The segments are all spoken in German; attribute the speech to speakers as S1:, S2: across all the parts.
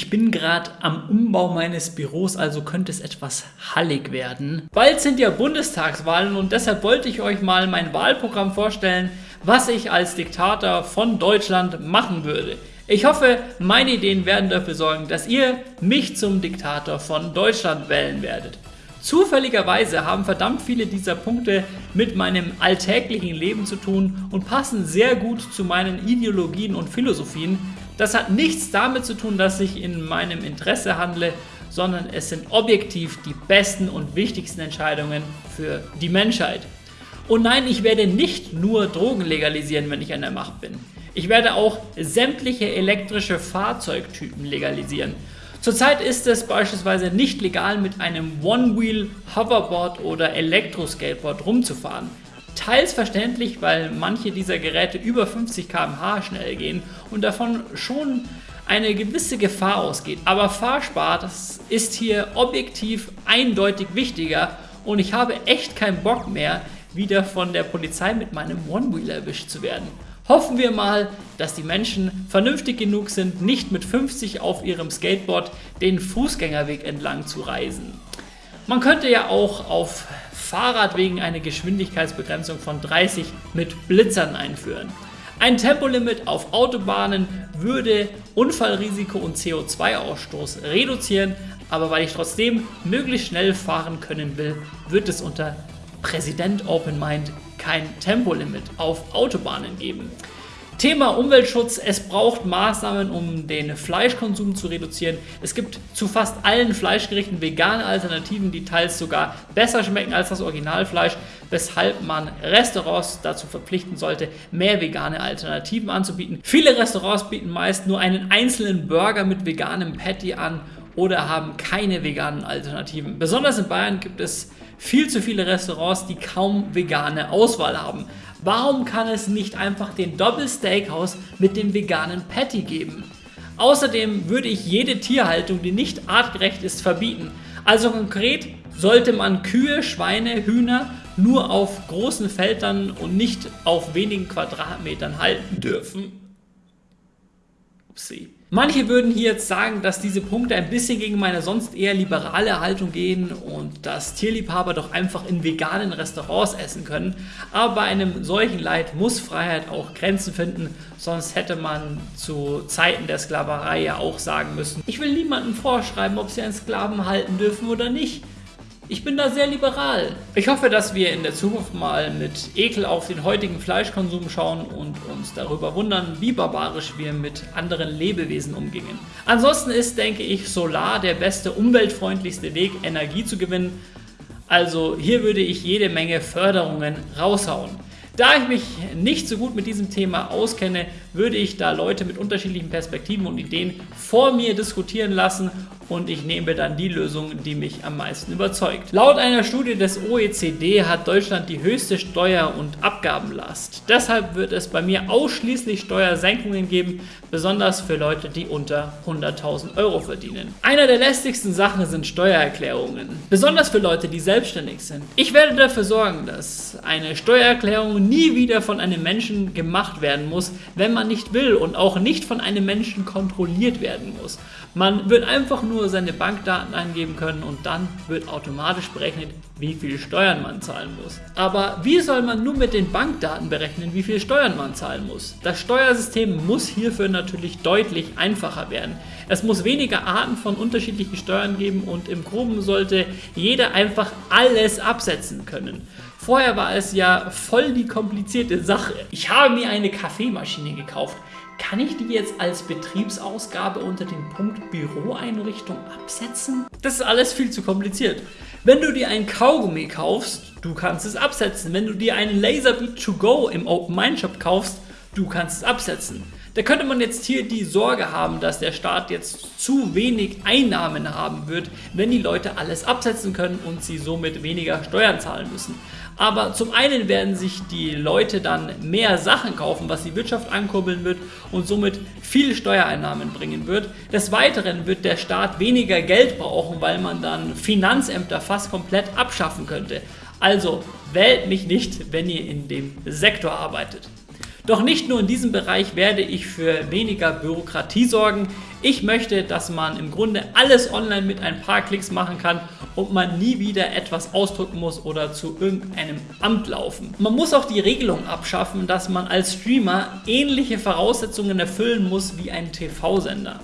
S1: ich bin gerade am Umbau meines Büros, also könnte es etwas hallig werden. Bald sind ja Bundestagswahlen und deshalb wollte ich euch mal mein Wahlprogramm vorstellen, was ich als Diktator von Deutschland machen würde. Ich hoffe, meine Ideen werden dafür sorgen, dass ihr mich zum Diktator von Deutschland wählen werdet. Zufälligerweise haben verdammt viele dieser Punkte mit meinem alltäglichen Leben zu tun und passen sehr gut zu meinen Ideologien und Philosophien. Das hat nichts damit zu tun, dass ich in meinem Interesse handle, sondern es sind objektiv die besten und wichtigsten Entscheidungen für die Menschheit. Und nein, ich werde nicht nur Drogen legalisieren, wenn ich an der Macht bin. Ich werde auch sämtliche elektrische Fahrzeugtypen legalisieren. Zurzeit ist es beispielsweise nicht legal, mit einem One-Wheel Hoverboard oder Elektroskateboard rumzufahren. Teils verständlich, weil manche dieser Geräte über 50 km/h schnell gehen und davon schon eine gewisse Gefahr ausgeht. Aber Fahrspaß ist hier objektiv eindeutig wichtiger und ich habe echt keinen Bock mehr, wieder von der Polizei mit meinem One-Wheel erwischt zu werden. Hoffen wir mal, dass die Menschen vernünftig genug sind, nicht mit 50 auf ihrem Skateboard den Fußgängerweg entlang zu reisen. Man könnte ja auch auf Fahrradwegen eine Geschwindigkeitsbegrenzung von 30 mit Blitzern einführen. Ein Tempolimit auf Autobahnen würde Unfallrisiko und CO2-Ausstoß reduzieren, aber weil ich trotzdem möglichst schnell fahren können will, wird es unter Präsident Open Mind kein Tempolimit auf Autobahnen geben. Thema Umweltschutz, es braucht Maßnahmen, um den Fleischkonsum zu reduzieren. Es gibt zu fast allen Fleischgerichten vegane Alternativen, die teils sogar besser schmecken als das Originalfleisch, weshalb man Restaurants dazu verpflichten sollte, mehr vegane Alternativen anzubieten. Viele Restaurants bieten meist nur einen einzelnen Burger mit veganem Patty an oder haben keine veganen Alternativen. Besonders in Bayern gibt es viel zu viele Restaurants, die kaum vegane Auswahl haben. Warum kann es nicht einfach den Doppel Steakhouse mit dem veganen Patty geben? Außerdem würde ich jede Tierhaltung, die nicht artgerecht ist, verbieten. Also konkret sollte man Kühe, Schweine, Hühner nur auf großen Feldern und nicht auf wenigen Quadratmetern halten dürfen. Upsi. Manche würden hier jetzt sagen, dass diese Punkte ein bisschen gegen meine sonst eher liberale Haltung gehen und dass Tierliebhaber doch einfach in veganen Restaurants essen können. Aber bei einem solchen Leid muss Freiheit auch Grenzen finden, sonst hätte man zu Zeiten der Sklaverei ja auch sagen müssen, ich will niemandem vorschreiben, ob sie einen Sklaven halten dürfen oder nicht. Ich bin da sehr liberal. Ich hoffe, dass wir in der Zukunft mal mit Ekel auf den heutigen Fleischkonsum schauen und uns darüber wundern, wie barbarisch wir mit anderen Lebewesen umgingen. Ansonsten ist, denke ich, Solar der beste, umweltfreundlichste Weg, Energie zu gewinnen. Also hier würde ich jede Menge Förderungen raushauen. Da ich mich nicht so gut mit diesem Thema auskenne, würde ich da Leute mit unterschiedlichen Perspektiven und Ideen vor mir diskutieren lassen und ich nehme dann die Lösung, die mich am meisten überzeugt. Laut einer Studie des OECD hat Deutschland die höchste Steuer- und Abgabenlast. Deshalb wird es bei mir ausschließlich Steuersenkungen geben, besonders für Leute, die unter 100.000 Euro verdienen. Einer der lästigsten Sachen sind Steuererklärungen, besonders für Leute, die selbstständig sind. Ich werde dafür sorgen, dass eine Steuererklärung nie wieder von einem Menschen gemacht werden muss, wenn man nicht will und auch nicht von einem Menschen kontrolliert werden muss. Man wird einfach nur seine Bankdaten eingeben können und dann wird automatisch berechnet, wie viel Steuern man zahlen muss. Aber wie soll man nur mit den Bankdaten berechnen, wie viel Steuern man zahlen muss? Das Steuersystem muss hierfür natürlich deutlich einfacher werden. Es muss weniger Arten von unterschiedlichen Steuern geben und im Groben sollte jeder einfach alles absetzen können. Vorher war es ja voll die komplizierte Sache. Ich habe mir eine Kaffeemaschine gekauft. Kann ich die jetzt als Betriebsausgabe unter den Punkt Büroeinrichtung absetzen? Das ist alles viel zu kompliziert. Wenn du dir ein Kaugummi kaufst, du kannst es absetzen. Wenn du dir einen Laserbeat to go im Open Mind Shop kaufst, du kannst es absetzen. Da könnte man jetzt hier die Sorge haben, dass der Staat jetzt zu wenig Einnahmen haben wird, wenn die Leute alles absetzen können und sie somit weniger Steuern zahlen müssen. Aber zum einen werden sich die Leute dann mehr Sachen kaufen, was die Wirtschaft ankurbeln wird und somit viel Steuereinnahmen bringen wird. Des Weiteren wird der Staat weniger Geld brauchen, weil man dann Finanzämter fast komplett abschaffen könnte. Also wählt mich nicht, wenn ihr in dem Sektor arbeitet. Doch nicht nur in diesem Bereich werde ich für weniger Bürokratie sorgen. Ich möchte, dass man im Grunde alles online mit ein paar Klicks machen kann und man nie wieder etwas ausdrucken muss oder zu irgendeinem Amt laufen. Man muss auch die Regelung abschaffen, dass man als Streamer ähnliche Voraussetzungen erfüllen muss wie ein TV-Sender.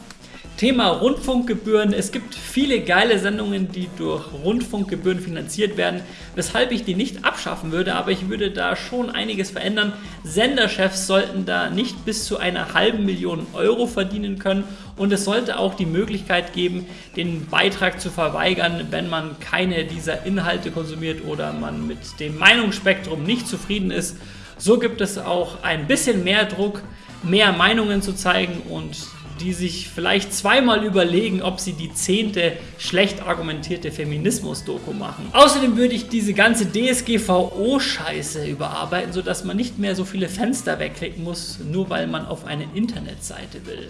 S1: Thema Rundfunkgebühren. Es gibt viele geile Sendungen, die durch Rundfunkgebühren finanziert werden, weshalb ich die nicht abschaffen würde, aber ich würde da schon einiges verändern. Senderchefs sollten da nicht bis zu einer halben Million Euro verdienen können und es sollte auch die Möglichkeit geben, den Beitrag zu verweigern, wenn man keine dieser Inhalte konsumiert oder man mit dem Meinungsspektrum nicht zufrieden ist. So gibt es auch ein bisschen mehr Druck, mehr Meinungen zu zeigen und die sich vielleicht zweimal überlegen, ob sie die zehnte schlecht argumentierte Feminismus-Doku machen. Außerdem würde ich diese ganze DSGVO-Scheiße überarbeiten, sodass man nicht mehr so viele Fenster wegklicken muss, nur weil man auf eine Internetseite will.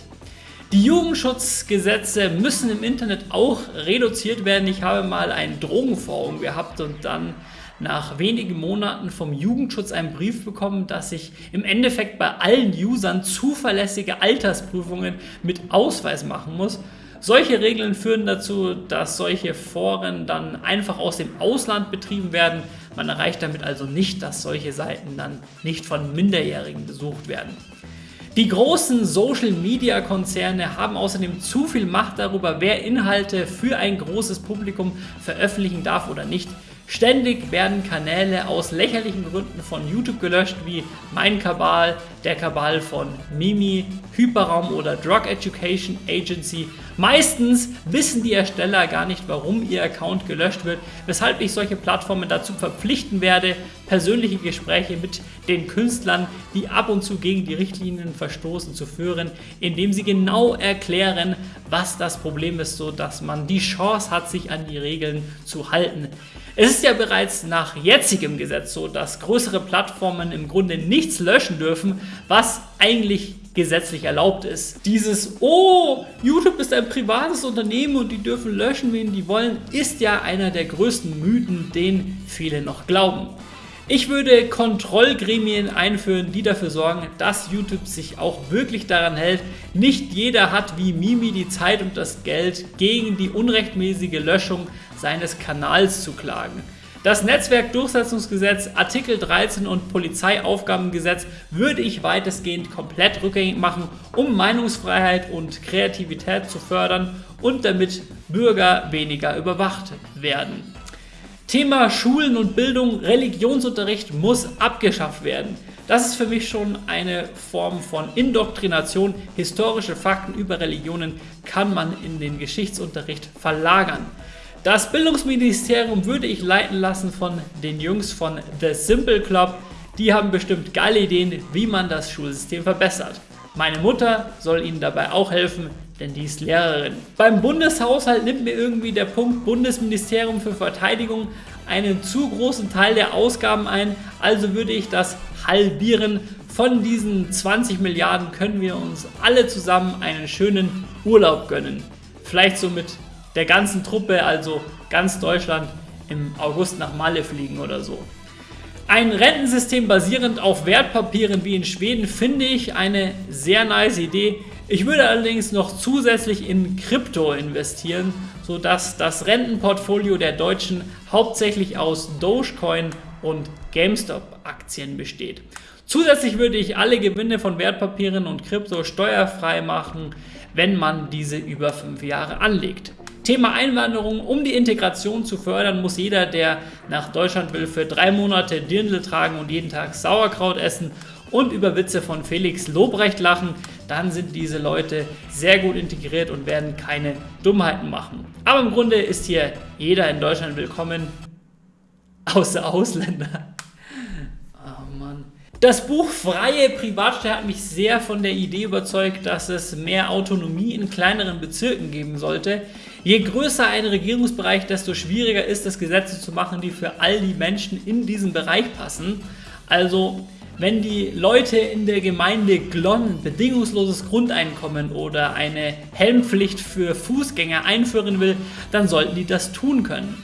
S1: Die Jugendschutzgesetze müssen im Internet auch reduziert werden. Ich habe mal ein Drogenforum gehabt und dann nach wenigen Monaten vom Jugendschutz einen Brief bekommen, dass ich im Endeffekt bei allen Usern zuverlässige Altersprüfungen mit Ausweis machen muss. Solche Regeln führen dazu, dass solche Foren dann einfach aus dem Ausland betrieben werden. Man erreicht damit also nicht, dass solche Seiten dann nicht von Minderjährigen besucht werden. Die großen Social-Media-Konzerne haben außerdem zu viel Macht darüber, wer Inhalte für ein großes Publikum veröffentlichen darf oder nicht. Ständig werden Kanäle aus lächerlichen Gründen von YouTube gelöscht, wie Mein Kabal, der Kabal von Mimi, Hyperraum oder Drug Education Agency. Meistens wissen die Ersteller gar nicht, warum ihr Account gelöscht wird, weshalb ich solche Plattformen dazu verpflichten werde, persönliche Gespräche mit den Künstlern, die ab und zu gegen die Richtlinien verstoßen, zu führen, indem sie genau erklären, was das Problem ist, sodass man die Chance hat, sich an die Regeln zu halten. Es ist ja bereits nach jetzigem Gesetz so, dass größere Plattformen im Grunde nichts löschen dürfen, was eigentlich gesetzlich erlaubt ist. Dieses, oh, YouTube ist ein privates Unternehmen und die dürfen löschen, wen die wollen, ist ja einer der größten Mythen, den viele noch glauben. Ich würde Kontrollgremien einführen, die dafür sorgen, dass YouTube sich auch wirklich daran hält. Nicht jeder hat wie Mimi die Zeit und das Geld, gegen die unrechtmäßige Löschung seines Kanals zu klagen. Das Netzwerkdurchsetzungsgesetz, Artikel 13 und Polizeiaufgabengesetz würde ich weitestgehend komplett rückgängig machen, um Meinungsfreiheit und Kreativität zu fördern und damit Bürger weniger überwacht werden. Thema Schulen und Bildung, Religionsunterricht muss abgeschafft werden. Das ist für mich schon eine Form von Indoktrination. Historische Fakten über Religionen kann man in den Geschichtsunterricht verlagern. Das Bildungsministerium würde ich leiten lassen von den Jungs von The Simple Club. Die haben bestimmt geile Ideen, wie man das Schulsystem verbessert. Meine Mutter soll ihnen dabei auch helfen, denn die ist Lehrerin. Beim Bundeshaushalt nimmt mir irgendwie der Punkt Bundesministerium für Verteidigung einen zu großen Teil der Ausgaben ein, also würde ich das halbieren. Von diesen 20 Milliarden können wir uns alle zusammen einen schönen Urlaub gönnen. Vielleicht so mit der ganzen Truppe, also ganz Deutschland, im August nach Malle fliegen oder so. Ein Rentensystem basierend auf Wertpapieren wie in Schweden finde ich eine sehr nice Idee. Ich würde allerdings noch zusätzlich in Krypto investieren, sodass das Rentenportfolio der Deutschen hauptsächlich aus Dogecoin und GameStop-Aktien besteht. Zusätzlich würde ich alle Gewinne von Wertpapieren und Krypto steuerfrei machen, wenn man diese über fünf Jahre anlegt. Thema Einwanderung. Um die Integration zu fördern, muss jeder, der nach Deutschland will, für drei Monate Dirndl tragen und jeden Tag Sauerkraut essen und über Witze von Felix Lobrecht lachen, dann sind diese Leute sehr gut integriert und werden keine Dummheiten machen. Aber im Grunde ist hier jeder in Deutschland willkommen, außer Ausländer. Das Buch Freie Privatstadt hat mich sehr von der Idee überzeugt, dass es mehr Autonomie in kleineren Bezirken geben sollte. Je größer ein Regierungsbereich, desto schwieriger ist es, Gesetze zu machen, die für all die Menschen in diesem Bereich passen. Also wenn die Leute in der Gemeinde Glonn bedingungsloses Grundeinkommen oder eine Helmpflicht für Fußgänger einführen will, dann sollten die das tun können.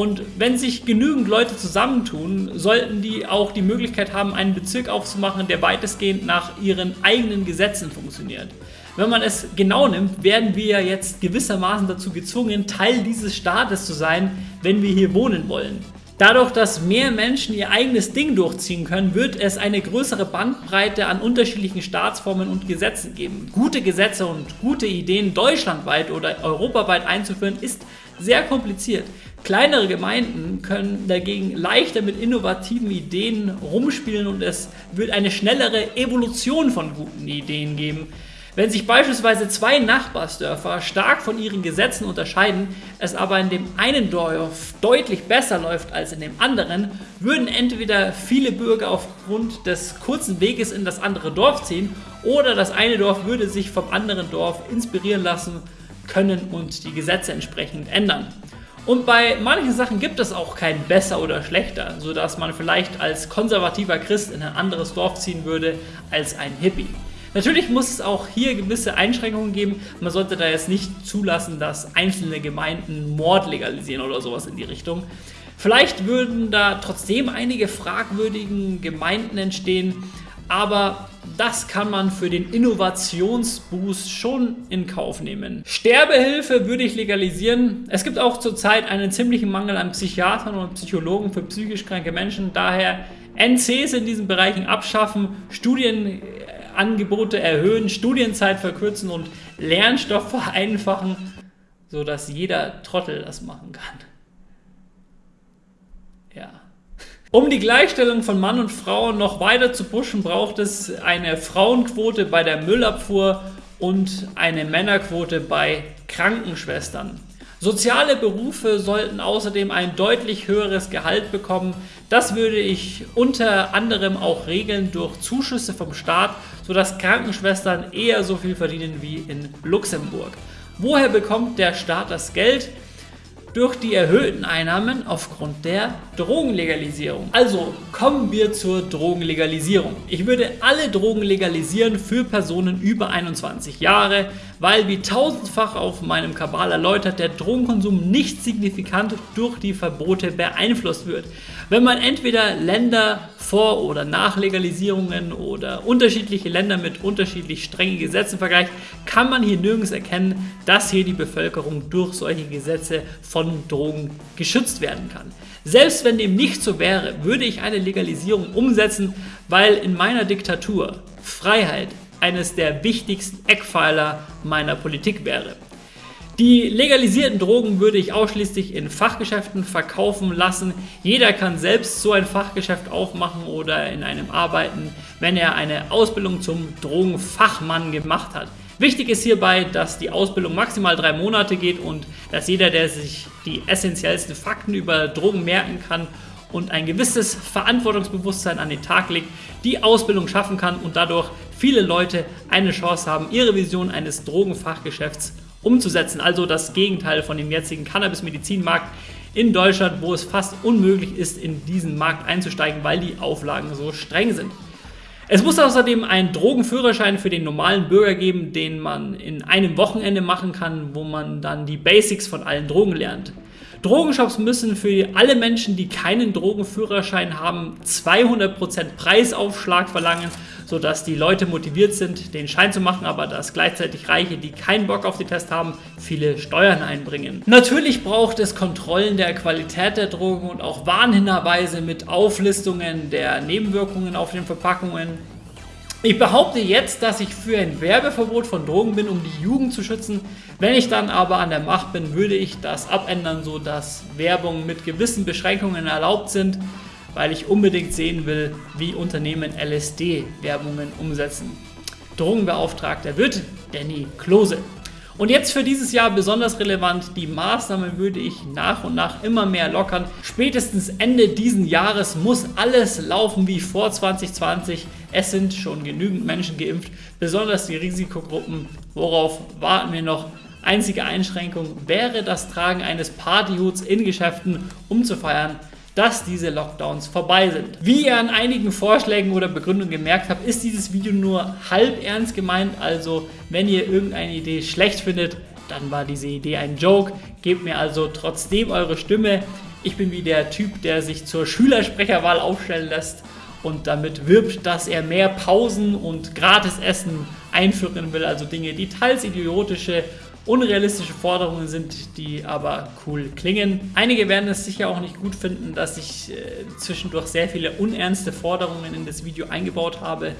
S1: Und wenn sich genügend Leute zusammentun, sollten die auch die Möglichkeit haben, einen Bezirk aufzumachen, der weitestgehend nach ihren eigenen Gesetzen funktioniert. Wenn man es genau nimmt, werden wir jetzt gewissermaßen dazu gezwungen, Teil dieses Staates zu sein, wenn wir hier wohnen wollen. Dadurch, dass mehr Menschen ihr eigenes Ding durchziehen können, wird es eine größere Bandbreite an unterschiedlichen Staatsformen und Gesetzen geben. Gute Gesetze und gute Ideen deutschlandweit oder europaweit einzuführen, ist sehr kompliziert. Kleinere Gemeinden können dagegen leichter mit innovativen Ideen rumspielen und es wird eine schnellere Evolution von guten Ideen geben. Wenn sich beispielsweise zwei Nachbarsdörfer stark von ihren Gesetzen unterscheiden, es aber in dem einen Dorf deutlich besser läuft als in dem anderen, würden entweder viele Bürger aufgrund des kurzen Weges in das andere Dorf ziehen oder das eine Dorf würde sich vom anderen Dorf inspirieren lassen können und die Gesetze entsprechend ändern. Und bei manchen Sachen gibt es auch kein besser oder schlechter, sodass man vielleicht als konservativer Christ in ein anderes Dorf ziehen würde als ein Hippie. Natürlich muss es auch hier gewisse Einschränkungen geben. Man sollte da jetzt nicht zulassen, dass einzelne Gemeinden Mord legalisieren oder sowas in die Richtung. Vielleicht würden da trotzdem einige fragwürdigen Gemeinden entstehen, aber das kann man für den Innovationsboost schon in Kauf nehmen. Sterbehilfe würde ich legalisieren. Es gibt auch zurzeit einen ziemlichen Mangel an Psychiatern und Psychologen für psychisch kranke Menschen. Daher NCs in diesen Bereichen abschaffen, Studien Angebote erhöhen, Studienzeit verkürzen und Lernstoff vereinfachen, sodass jeder Trottel das machen kann. Ja. Um die Gleichstellung von Mann und Frau noch weiter zu pushen, braucht es eine Frauenquote bei der Müllabfuhr und eine Männerquote bei Krankenschwestern. Soziale Berufe sollten außerdem ein deutlich höheres Gehalt bekommen. Das würde ich unter anderem auch regeln durch Zuschüsse vom Staat, sodass Krankenschwestern eher so viel verdienen wie in Luxemburg. Woher bekommt der Staat das Geld? Durch die erhöhten Einnahmen aufgrund der Drogenlegalisierung. Also kommen wir zur Drogenlegalisierung. Ich würde alle Drogen legalisieren für Personen über 21 Jahre, weil wie tausendfach auf meinem Kabal erläutert, der Drogenkonsum nicht signifikant durch die Verbote beeinflusst wird. Wenn man entweder Länder vor- oder Nachlegalisierungen oder unterschiedliche Länder mit unterschiedlich strengen Gesetzen vergleicht, kann man hier nirgends erkennen, dass hier die Bevölkerung durch solche Gesetze von Drogen geschützt werden kann. Selbst wenn dem nicht so wäre, würde ich eine Legalisierung umsetzen, weil in meiner Diktatur Freiheit eines der wichtigsten Eckpfeiler meiner Politik wäre. Die legalisierten Drogen würde ich ausschließlich in Fachgeschäften verkaufen lassen. Jeder kann selbst so ein Fachgeschäft aufmachen oder in einem arbeiten, wenn er eine Ausbildung zum Drogenfachmann gemacht hat. Wichtig ist hierbei, dass die Ausbildung maximal drei Monate geht und dass jeder, der sich die essentiellsten Fakten über Drogen merken kann und ein gewisses Verantwortungsbewusstsein an den Tag legt, die Ausbildung schaffen kann und dadurch viele Leute eine Chance haben, ihre Vision eines Drogenfachgeschäfts umzusetzen. Also das Gegenteil von dem jetzigen Cannabis-Medizinmarkt in Deutschland, wo es fast unmöglich ist, in diesen Markt einzusteigen, weil die Auflagen so streng sind. Es muss außerdem einen Drogenführerschein für den normalen Bürger geben, den man in einem Wochenende machen kann, wo man dann die Basics von allen Drogen lernt. Drogenshops müssen für alle Menschen, die keinen Drogenführerschein haben, 200% Preisaufschlag verlangen, sodass die Leute motiviert sind, den Schein zu machen, aber dass gleichzeitig Reiche, die keinen Bock auf den Test haben, viele Steuern einbringen. Natürlich braucht es Kontrollen der Qualität der Drogen und auch Warnhinweise mit Auflistungen der Nebenwirkungen auf den Verpackungen. Ich behaupte jetzt, dass ich für ein Werbeverbot von Drogen bin, um die Jugend zu schützen. Wenn ich dann aber an der Macht bin, würde ich das abändern, sodass Werbung mit gewissen Beschränkungen erlaubt sind, weil ich unbedingt sehen will, wie Unternehmen LSD-Werbungen umsetzen. Drogenbeauftragter wird Danny Klose. Und jetzt für dieses Jahr besonders relevant, die Maßnahmen würde ich nach und nach immer mehr lockern. Spätestens Ende diesen Jahres muss alles laufen wie vor 2020. Es sind schon genügend Menschen geimpft, besonders die Risikogruppen. Worauf warten wir noch? Einzige Einschränkung wäre das Tragen eines Partyhuts in Geschäften, um zu feiern dass diese Lockdowns vorbei sind. Wie ihr an einigen Vorschlägen oder Begründungen gemerkt habt, ist dieses Video nur halb ernst gemeint. Also wenn ihr irgendeine Idee schlecht findet, dann war diese Idee ein Joke. Gebt mir also trotzdem eure Stimme. Ich bin wie der Typ, der sich zur Schülersprecherwahl aufstellen lässt und damit wirbt, dass er mehr Pausen und Gratisessen einführen will, also Dinge, die teils idiotische, unrealistische Forderungen sind, die aber cool klingen. Einige werden es sicher auch nicht gut finden, dass ich äh, zwischendurch sehr viele unernste Forderungen in das Video eingebaut habe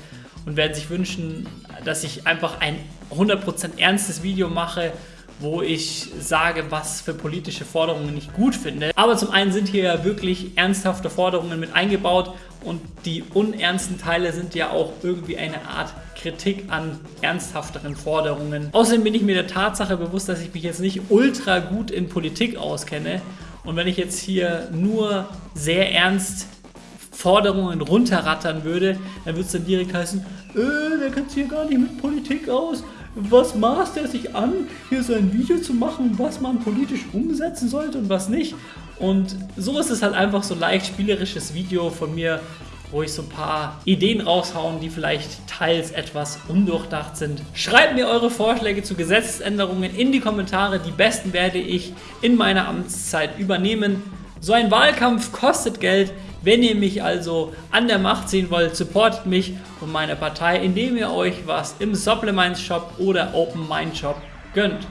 S1: und werden sich wünschen, dass ich einfach ein 100% ernstes Video mache, wo ich sage, was für politische Forderungen ich gut finde. Aber zum einen sind hier ja wirklich ernsthafte Forderungen mit eingebaut und die unernsten Teile sind ja auch irgendwie eine Art Kritik an ernsthafteren Forderungen. Außerdem bin ich mir der Tatsache bewusst, dass ich mich jetzt nicht ultra gut in Politik auskenne und wenn ich jetzt hier nur sehr ernst Forderungen runterrattern würde, dann würde es dann direkt heißen, äh, der kennt sich hier gar nicht mit Politik aus. Was maßt er sich an, hier so ein Video zu machen, was man politisch umsetzen sollte und was nicht? Und so ist es halt einfach so leicht spielerisches Video von mir, wo ich so ein paar Ideen raushauen, die vielleicht teils etwas undurchdacht sind. Schreibt mir eure Vorschläge zu Gesetzesänderungen in die Kommentare. Die besten werde ich in meiner Amtszeit übernehmen. So ein Wahlkampf kostet Geld. Wenn ihr mich also an der Macht sehen wollt, supportet mich und meine Partei, indem ihr euch was im Supplements Shop oder Open Mind Shop gönnt.